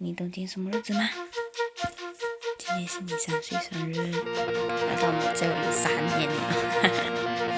你懂今天什么日子吗？今天是你三岁生日，来到我们最后一三年了，这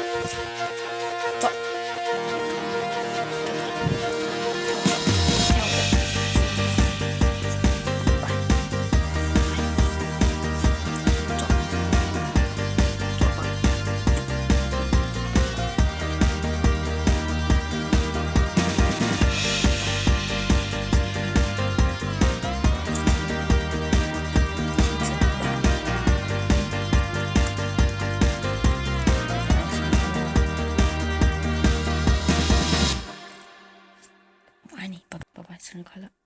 我爱你，拜拜，生日快乐！